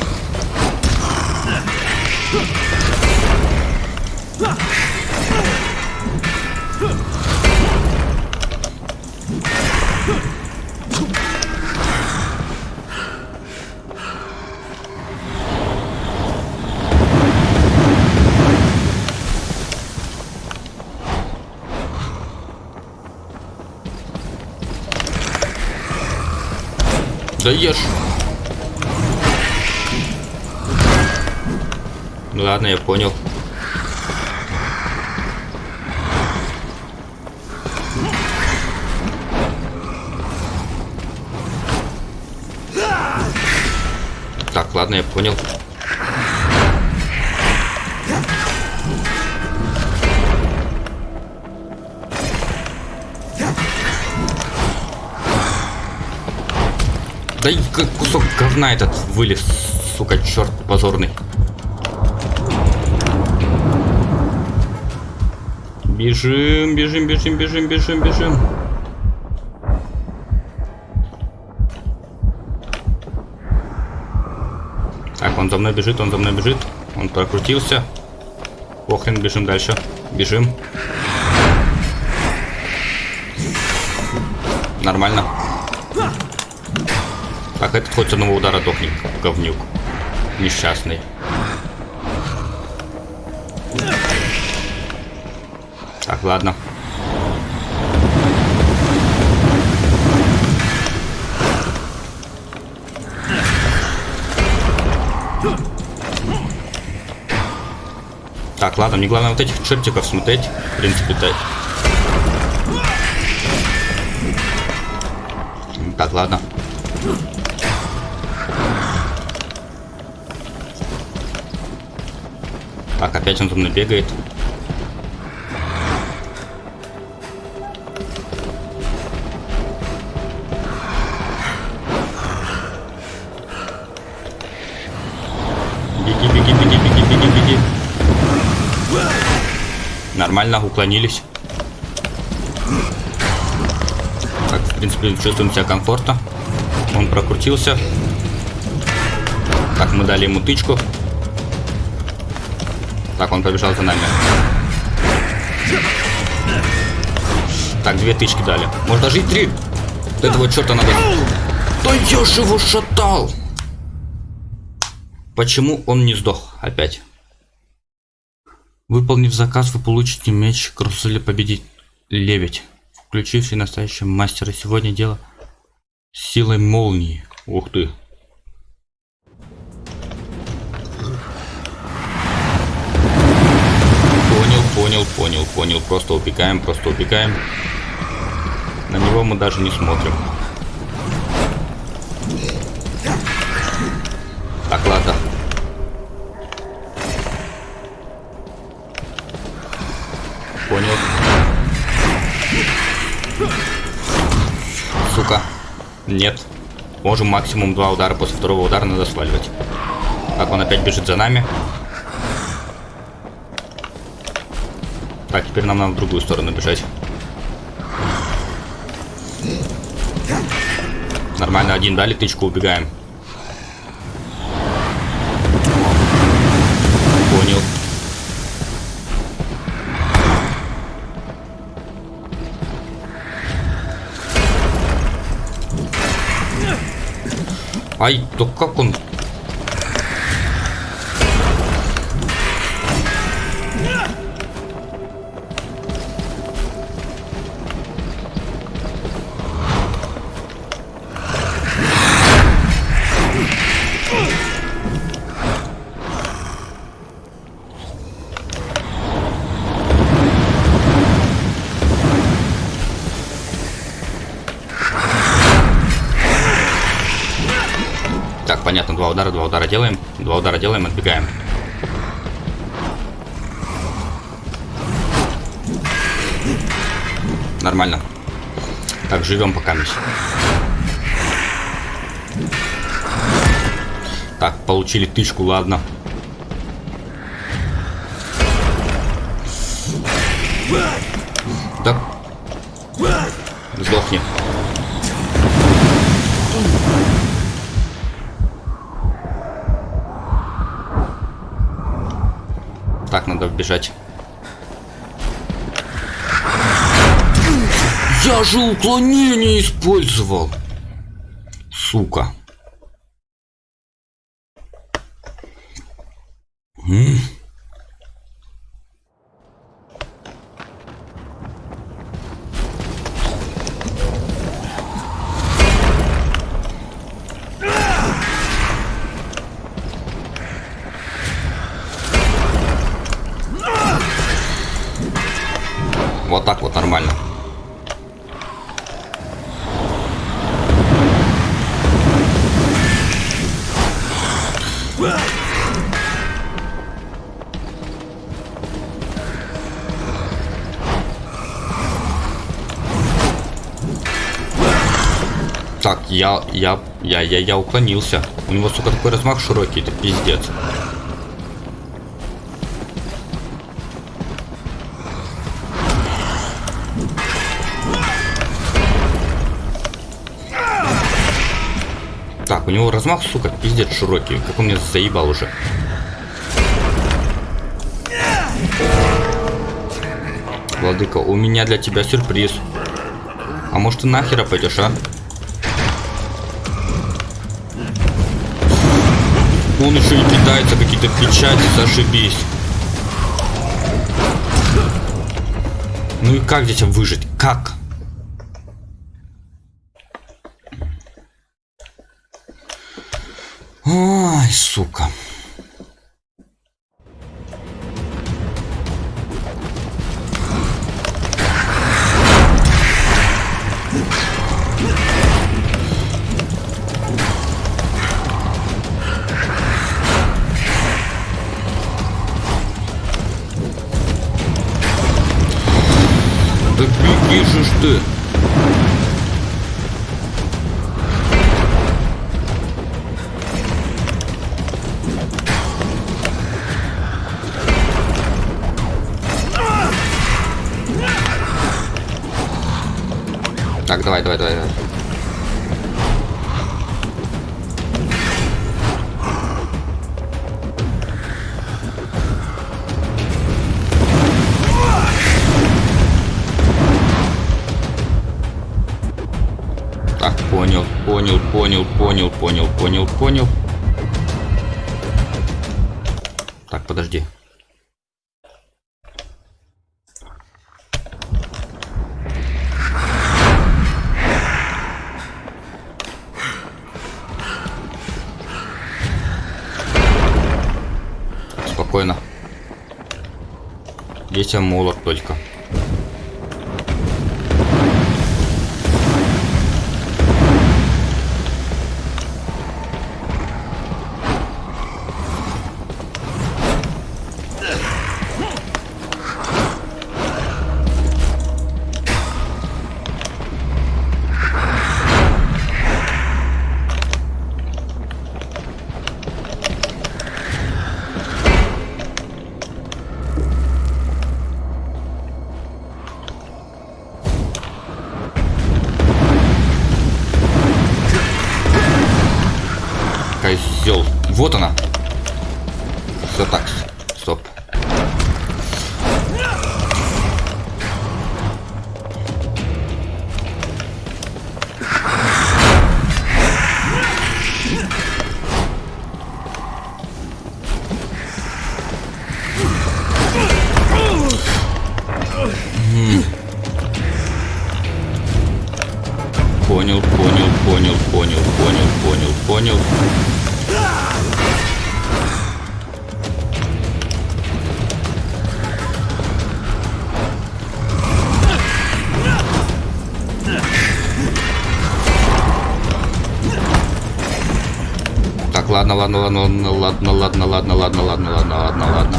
ешь. Ну ладно, я понял. Так, ладно, я понял. Да и как кусок говна этот вылез, сука, черт позорный. Бежим, бежим, бежим, бежим, бежим, бежим. Так, он за мной бежит, он за мной бежит. Он прокрутился. Охрен, бежим дальше. Бежим. Нормально. Так, этот хоть одного удара дохнет, говнюк. Несчастный. Так, ладно. Так, ладно, мне главное вот этих чертиков смотреть. В принципе-то. Так, ладно. Опять он за мной бегает. беги, беги, беги, беги, беги. Нормально, уклонились. Так, в принципе, чувствуем себя комфортно. Он прокрутился. Так, мы дали ему тычку. Так, он побежал за нами. Так, две тычки дали. Может даже и три. Вот этого черта надо... Да я же его шатал! Почему он не сдох опять? Выполнив заказ, вы получите меч Крусали победить лебедь, включивший настоящего мастера. Сегодня дело силой молнии. Ух ты. Понял, понял, понял. Просто убегаем, просто убегаем. На него мы даже не смотрим. Так, ладно. Понял. Сука. Нет. Можем максимум два удара. После второго удара надо сваливать. Так, он опять бежит за нами. Так, теперь нам надо в другую сторону бежать. Нормально, один дали тычку, убегаем. Понял. Ай, то как он удара, два удара делаем, два удара делаем, отбегаем. Нормально. Так, живем пока мисс. Так, получили тычку, ладно. Так. Бежать. Я же уклонение использовал. Сука. Я, я, я, я, уклонился. У него, сука, такой размах широкий, это пиздец. Так, у него размах, сука, пиздец широкий. Как он меня заебал уже. Владыка, у меня для тебя сюрприз. А может ты нахера пойдешь, а? Он еще и кидается какие-то печати, зашибись. Ну и как здесь выжить? Как? Есть молот только. Ладно, ладно, ладно, ладно, ладно, ладно, ладно, ладно, ладно, ладно, ладно, ладно.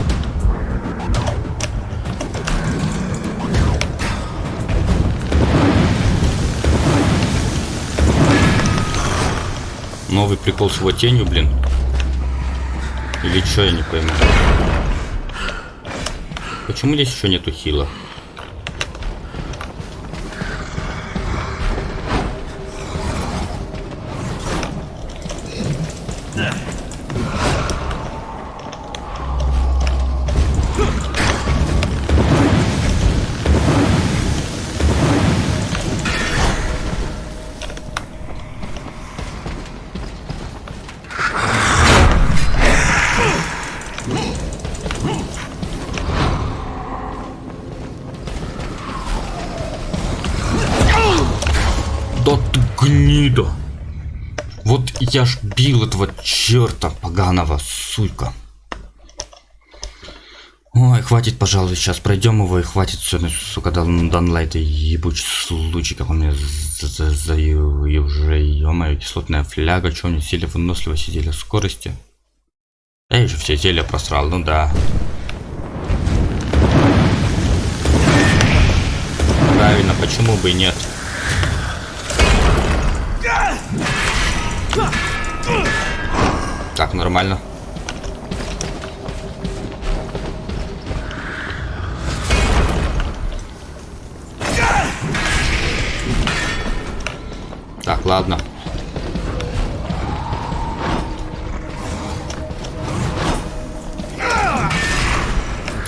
Новый прикол с его тенью, блин. Или что, я не пойму. Почему здесь еще нету хила? Да ты гнида! Вот я ж бил этого черта поганого, сука. Ой, хватит, пожалуй, сейчас пройдем его и хватит сегодня, сука, дан, данлайт и ебучий случай, как он меня за, за, и уже, ё кислотная фляга, что у него зелье выносливости, зелье скорости. Я еще все зелья просрал, ну да. Правильно, почему бы и нет? Так, нормально. Так, ладно.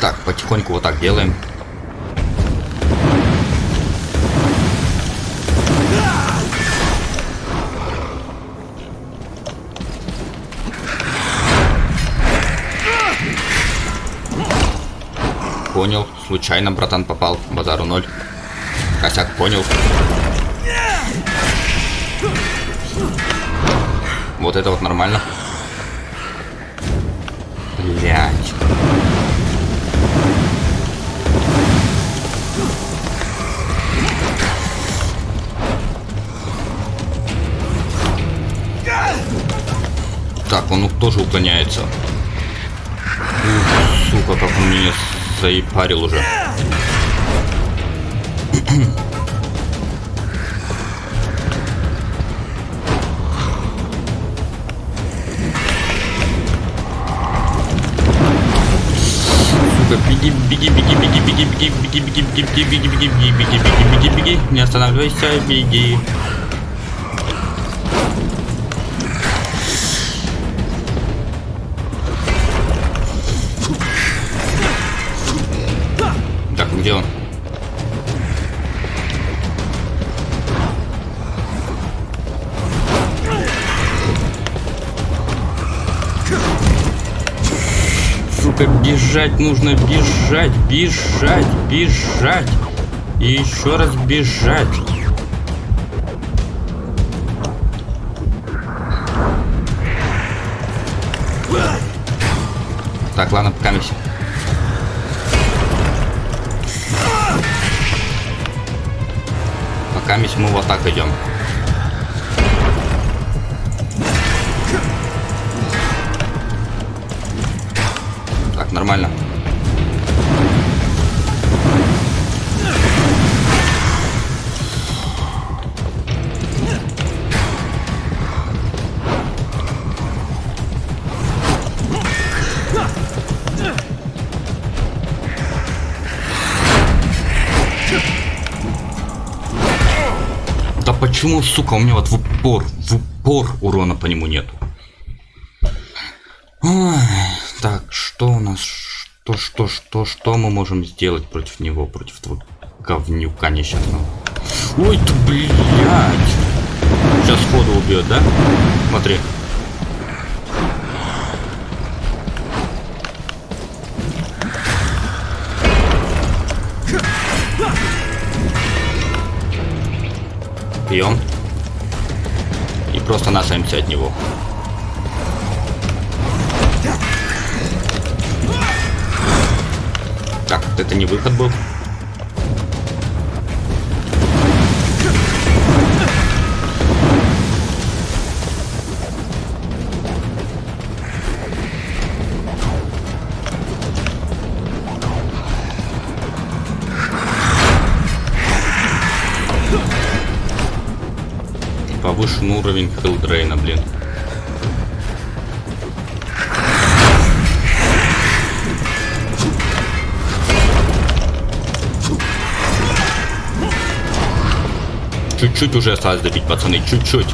Так, потихоньку вот так делаем. Понял. Случайно, братан, попал. Базару ноль. Косяк, понял. Вот это вот нормально. Блять. Так, он тоже уклоняется. Ух, сука, как он меня заипарил уже. Сука, беги, беги, беги, беги, беги, беги, беги, беги, беги, беги, беги, беги, беги, беги, беги, беги, беги, не останавливайся, беги. Сука, бежать нужно, бежать, бежать, бежать. И еще раз бежать. Так, ладно, пока мы Пока мы в атаку идем. Нормально. Да почему, сука, у меня вот в упор, в упор урона по нему нету? Ой, так, что у нас? Что, что, что, что мы можем сделать против него, против этого говнюка несчастного? Ой, ты, блядь! Сейчас сходу убьет, да? Смотри. Пьем. И просто нашаемся от него. Так, это не выход был. Повышен уровень хилдрейна, блин. Чуть-чуть уже осталось добить, пацаны, чуть-чуть.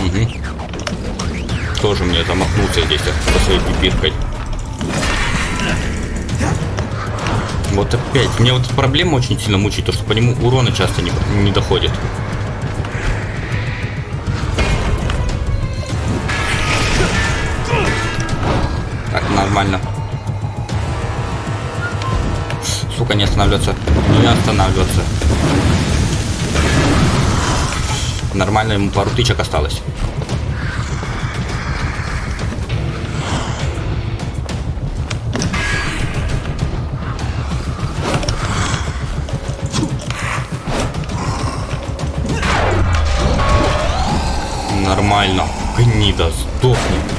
Угу. Тоже мне замахнулся здесь со своей пипиркой. Вот опять. Мне вот проблема очень сильно мучает, то что по нему урона часто не, не доходит. Так, нормально. Сука, не останавливаться. Не останавливаться. Нормально, ему пару тычек осталось. Нормально. Гнида, сдохни.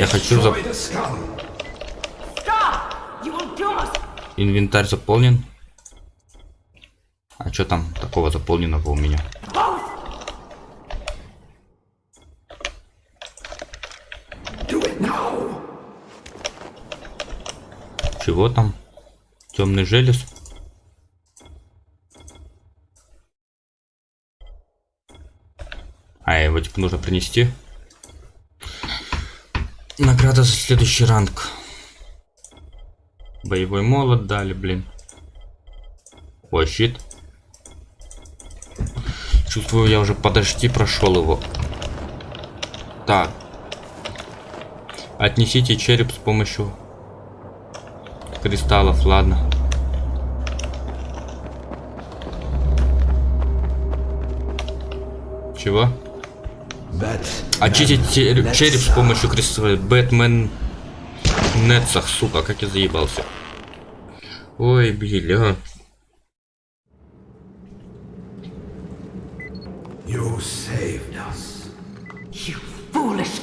Я хочу за... Инвентарь заполнен. А что там такого заполненного у меня? Чего там? Темный желез. А, его типа нужно принести. Награда за следующий ранг. Боевой молот дали, блин. О, щит. Чувствую, я уже подожди прошел его. Так. Отнесите череп с помощью кристаллов, ладно. Чего? Очистить череп, с помощью кристаллов. Бэтмен Нетсах, сука, как я заебался. Ой. You foolish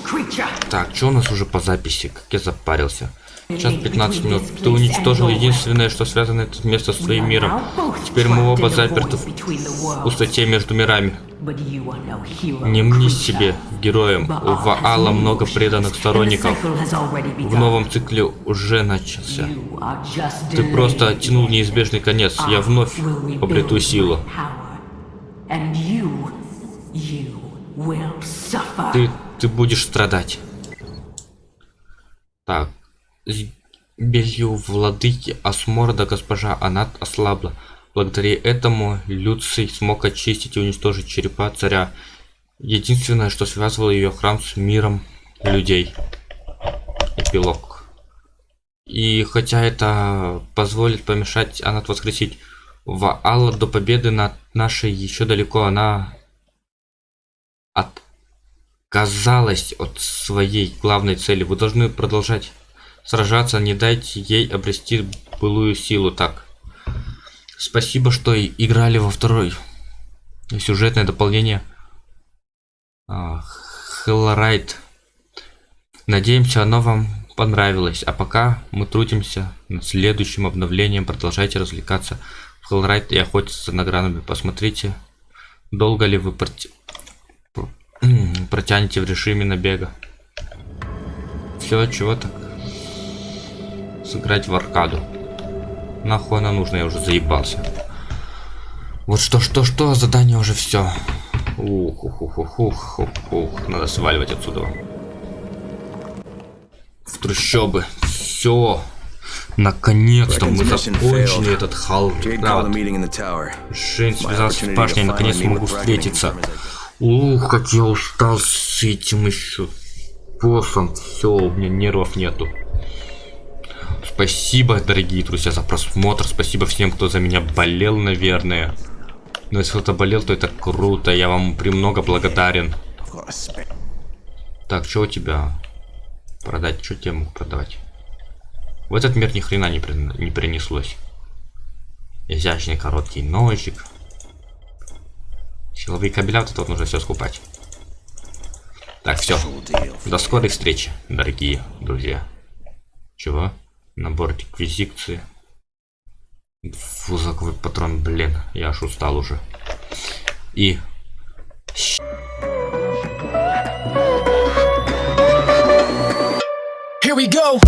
Так, что у нас уже по записи? Как я запарился. Сейчас 15 минут. Ты уничтожил единственное, что связано это место с твоим миром. Теперь мы оба заперты в пустоте между мирами. Не мни себе героем. У Ваала много преданных сторонников. В новом цикле уже начался. Ты просто оттянул неизбежный конец. Я вновь обрету силу. Ты, ты будешь страдать. Так. Белью владыки Асморда госпожа Анат ослабла. Благодаря этому Люций смог очистить и уничтожить черепа царя. Единственное, что связывало ее храм с миром людей. Эпилог. И хотя это позволит помешать Анат воскресить Ваала до победы над нашей еще далеко, она отказалась от своей главной цели. Вы должны продолжать сражаться, не дайте ей обрести былую силу так. Спасибо, что играли во второй сюжетное дополнение Хеллрайт. Надеемся, оно вам понравилось. А пока мы трудимся над следующим обновлением. Продолжайте развлекаться в Хеллрайт и охотиться на гранами. Посмотрите, долго ли вы протянете в режиме набега. Все, чего так? Сыграть в аркаду. Нахуй она нужна, я уже заебался. Вот что, что, что, задание уже все. Ух, ух, ух, ух, ух, ух, ух. Надо сваливать отсюда. В трущобы. Все. Наконец-то мы закончили этот хал. Да, вот. Шейн связался с башней, наконец могу встретиться. Ух, как я устал с этим еще боссом. Все, у меня нервов нету. Спасибо, дорогие друзья, за просмотр. Спасибо всем, кто за меня болел, наверное. Но если кто-то болел, то это круто. Я вам премного благодарен. Так, что у тебя? Продать? Что тебе мог продавать? В этот мир ни хрена не, при... не принеслось. Изящный короткий ножик. Силовые кабеля, вот это вот нужно все скупать. Так, все. До скорой встречи, дорогие друзья. Чего? Набор реквизиции. Фузаковый патрон, блин, я аж устал уже. И... Here we go!